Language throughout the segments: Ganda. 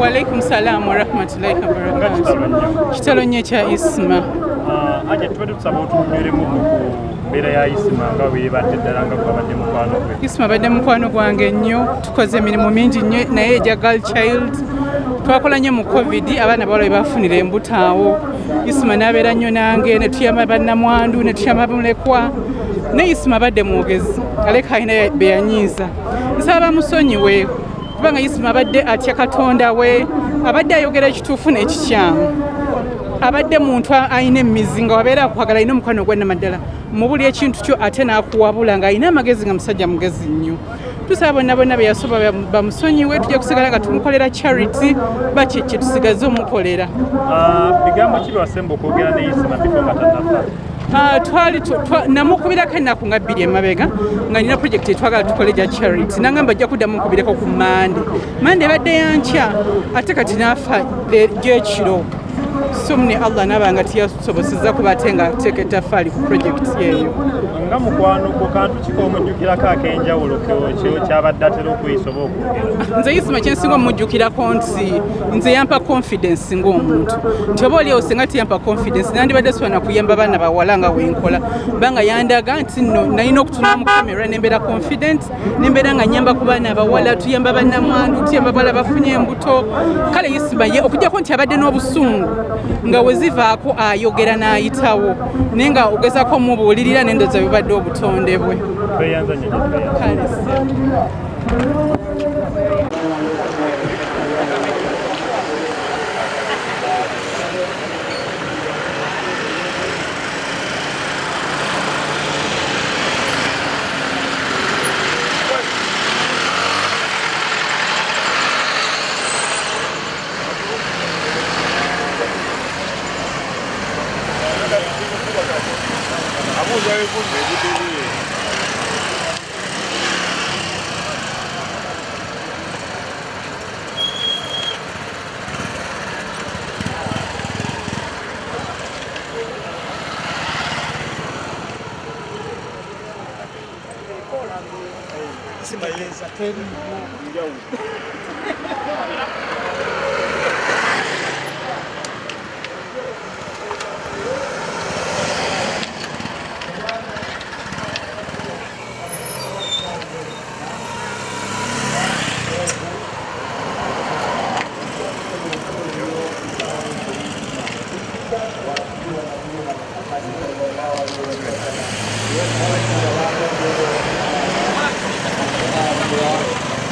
Walaikum salam warahmatullahi wabarakatuh. Kitalo nnyo ekya isima. Aje tubadde tusaba otunyweremu ku mbeera ya isima nga weebadde ddala nga gwabadde mukwano gwe. Isima abadde mukwano gwange nnyo tukoze emirimu mingi nnyo naye egya girl child twakola nnyo mu covid abaana bawala bwe bafunira embutaawo isima n'abeera nnyo nange ne tuyamba bannamwandu ne tuyamba mulekwa naye isima abadde mwogezi aleka alina be yanyiiza nsaba bamusonyiwe kubanga isima abadde atya katonda we abadde ayogera ekituufu n'ekikyamu. Abadde muntu alina emizi nga wabeera akwagala alina omukwano gwannamaddala mu buli ekintu kyo ate n'akuwabula ng'alina amagezi nga musajja mugezi nnyo. Tusaba bonna bonna be yasoba bamusonyiwe tujja kusigala nga tumukolera charity baki kye tusigaze omukolera. Bigambo ki byewasemba okwogera ne isima bifo nga tannafa Ah, namukubirako ennaku nga bbiri emabega nga nina projekiti etwagala tukole gya charity. Nangamba ajja kuddamu nkubireko ku mande mande ebadde yankya ate kati naafa e- gyekiro so mune allah naaba nga tiyasoboseza kuba ate nga ateeka ettafaali ku projekiti eyo nga mukwano gwo kantu kikoomujjukirako ak'enjawulo kyabadde atera okuyisa oba okwogera. Nze isima kyensinga omujjukirako nti nze yampa confidence ng'omuntu. Nti oba oliawo singa tiyampa confidence nandibadde siwana kuyamba baana bawala nga wenkola kubanga yandaga nti nno nalina okutuna mu kamera nembeera confident nembeera nga nyamba ku baana abawala tuyamba bannamwandu tuyamba bawala bafunye embuto. Kale isima ye okugjako nti abadde n'obusungu nga we zivaako ayogera n'ayitawo naye nga ogezako omubuulirira nendoza bibadde obutonde bwe tweyanza nnyo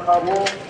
nga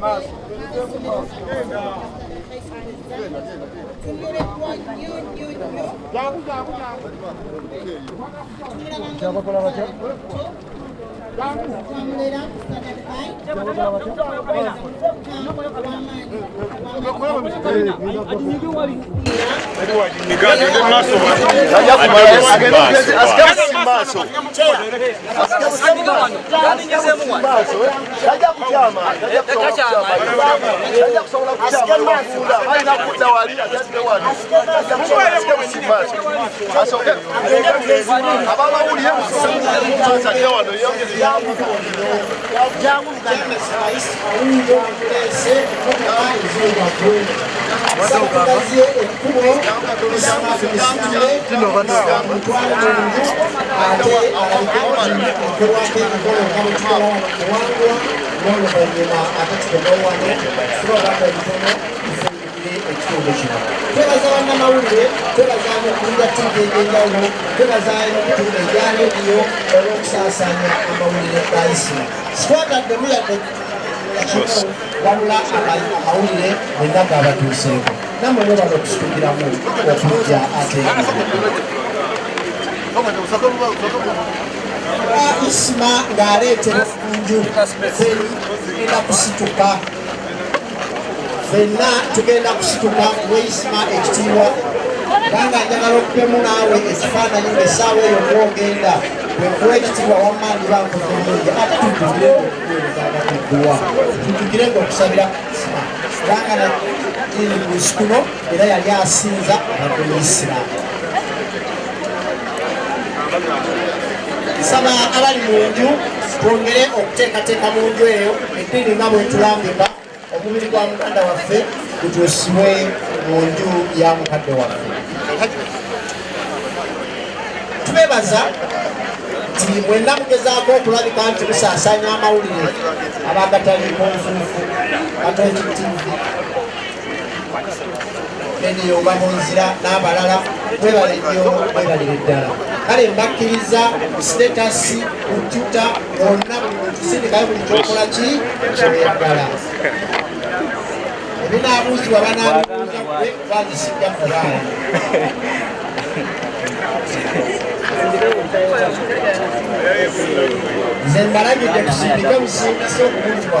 maaso kyabakola batya Eduardo, me engano, eu não sou. Isima tulisitule omutwalo munju ate alabikeokolwako emikolo nga bwe tukola wano kuwangwa n'oluvannyuma ate tukomewo wano tulabako ebitono tufundikire ekitundu kino twebaza bannamawulire twebaza nokulira ttivi egy'enjawulo twebaza emikutu egya rediyo olw'okusaasaanya amawulire ga isima sikwataddemu yadde wabula amawulire mwenna gaabatuuseeko nammwe mwebala okusitukiramu okujja ate isima ng'aleetera enju tugenda kusituka. Ffenna tugenda kusituka. Lweisima ekitiibwa kubanga njagala okupemu naawe ekifaananyi ngaessaawa eyo mwogenda bwekuwa ekitiibwa wamaanyi bankuomulungi ate tujjukire ngaokuweerezagatuguwa tujjukire ngaokusabira isima kubanga lusi kuno era yali asinza abadde muisiraamu nsaba abali mu nju twongere okuteekateeka mu nju eyo eddiini nga bwetulambika omubiri gwa mukadde waffe gutuusibwe mu nju ya mukadde waffe. Tubebaza nti mwenna mugezaako okulabika nti musaasaanya amawulire abagataliiko nfuufu katoliki tv rediyo babunzira n'abalala mwebale nnyo mwebalire ddala. Kale mbakkiriza sitetasi kompyuta bonna buli muntu sindikayo buli kyokola ki? Kyoyagala ebinaabuuzibwa banaabibuuza kwe bazisijja kubaala nze mbalagidde tusindike busindise okubuuzibwa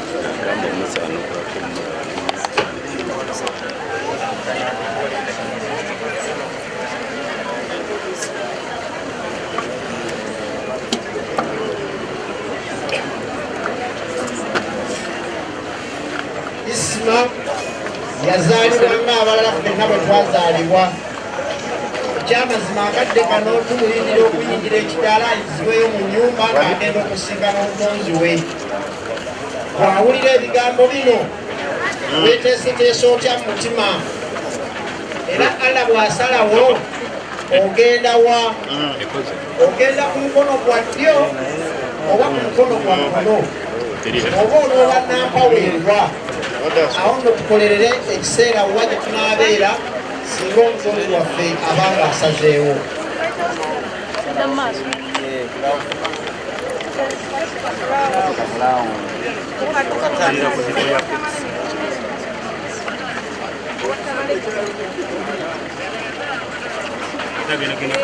kwa isima yazaalibwa ng'abalala ffenna bwe twazaalibwa. Ekyamazima akadde kano tumulindira okuyingira ekidaala ayizibweyo mu nyumba ng'agenda okusinga n'omutonzi we bw'awulira ebigambo bino. Weeteeseteesa otya mu mutima? Era allah bw'asalawo ogenda wa? Ogenda ku mukono gwa ddyo oba ku mukono gwa kkono oba olwoba nampaweerwa awo nno tukolerere ekiseera wa gye tunaabeera singa omutonzi waffe abanga asazeewo Kita gini-gini